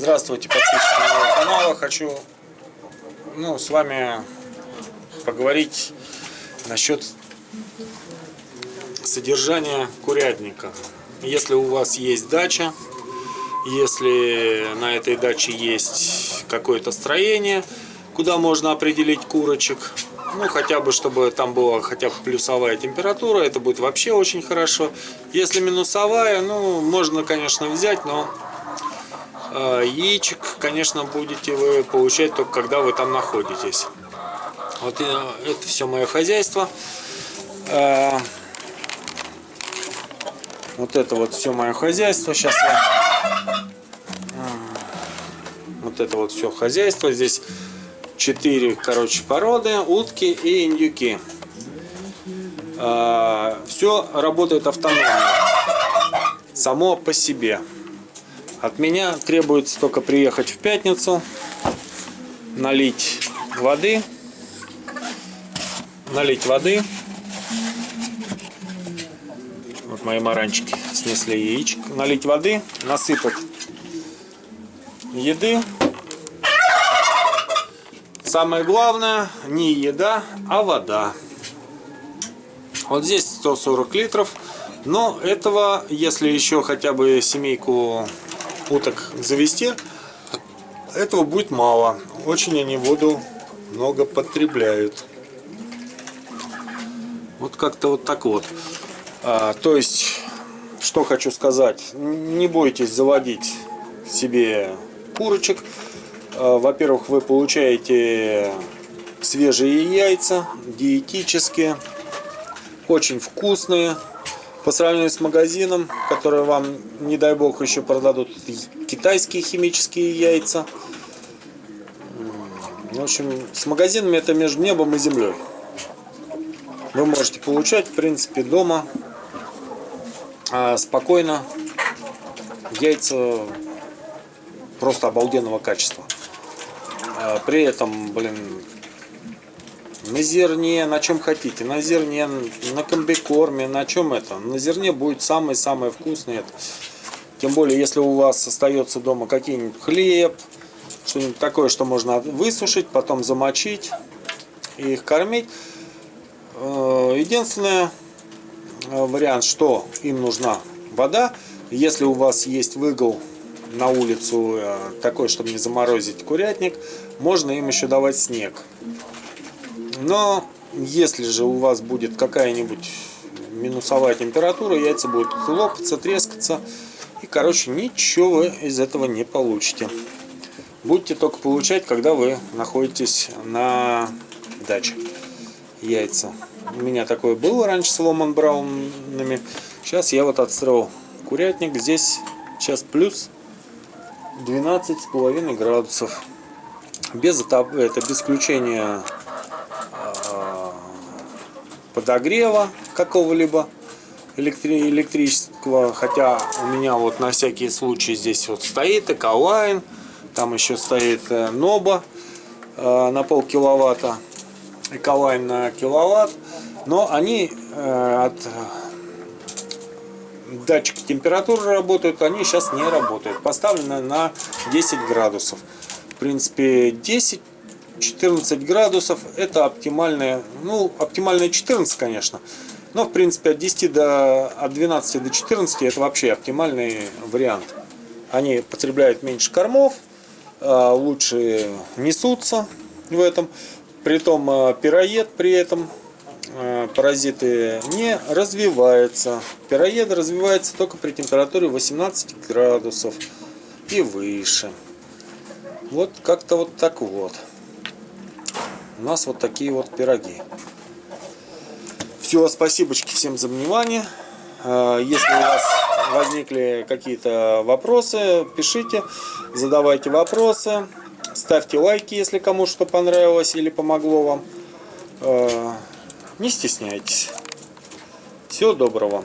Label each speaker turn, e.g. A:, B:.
A: Здравствуйте, подписчики моего канала. Хочу ну, с вами поговорить насчет содержания курятника. Если у вас есть дача, если на этой даче есть какое-то строение, куда можно определить курочек, ну хотя бы чтобы там была хотя бы плюсовая температура, это будет вообще очень хорошо. Если минусовая, ну можно конечно взять, но яичек, конечно, будете вы получать только когда вы там находитесь. Вот э, это все мое хозяйство. Э, вот это вот все мое хозяйство. Сейчас я... Вот это вот все хозяйство. Здесь четыре, короче, породы. Утки и индюки. Все работает автономно. Само по себе. От меня требуется только приехать в пятницу, налить воды, налить воды. Вот мои маранчики снесли яичек. Налить воды, насыпать еды. Самое главное, не еда, а вода. Вот здесь 140 литров. Но этого, если еще хотя бы семейку уток завести, этого будет мало. Очень они воду много потребляют. Вот как-то вот так вот. А, то есть, что хочу сказать. Не бойтесь заводить себе курочек. А, Во-первых, вы получаете свежие яйца, диетические, очень вкусные. По сравнению с магазином, который вам, не дай бог, еще продадут китайские химические яйца. В общем, с магазинами это между небом и землей. Вы можете получать, в принципе, дома а, спокойно яйца просто обалденного качества. А, при этом, блин, на зерне, на чем хотите, на зерне, на комбикорме, на чем это. На зерне будет самое-самое вкусное. Тем более, если у вас остается дома какие-нибудь хлеб, что-нибудь такое, что можно высушить, потом замочить и их кормить. Э, единственный э, вариант, что им нужна вода. Если у вас есть выгол на улицу э, такой, чтобы не заморозить курятник, можно им еще давать снег. Но если же у вас будет какая-нибудь минусовая температура, яйца будут лопаться, трескаться. И, короче, ничего вы из этого не получите. Будете только получать, когда вы находитесь на даче. Яйца. У меня такое было раньше с Ломан Браунами. Сейчас я вот отстроил курятник. Здесь сейчас плюс 12,5 градусов. Без, это, без включения подогрева какого-либо электри электрического. Хотя у меня вот на всякий случай здесь вот стоит Эколайн. Там еще стоит э, Ноба э, на пол киловатта. Эколайн на киловатт. Но они э, от датчика температуры работают, они сейчас не работают. Поставлены на 10 градусов. В принципе, 10 14 градусов это оптимальная, ну оптимальная 14 конечно, но в принципе от 10 до, от 12 до 14 это вообще оптимальный вариант. Они потребляют меньше кормов, а, лучше несутся в этом, притом а, пироед при этом а, паразиты не развивается. Пироед развивается только при температуре 18 градусов и выше. Вот как-то вот так вот у нас вот такие вот пироги. Все, спасибо всем за внимание. А, если у вас возникли какие-то вопросы, пишите, задавайте вопросы. Ставьте лайки, если кому что понравилось или помогло вам. А, не стесняйтесь. Всего доброго.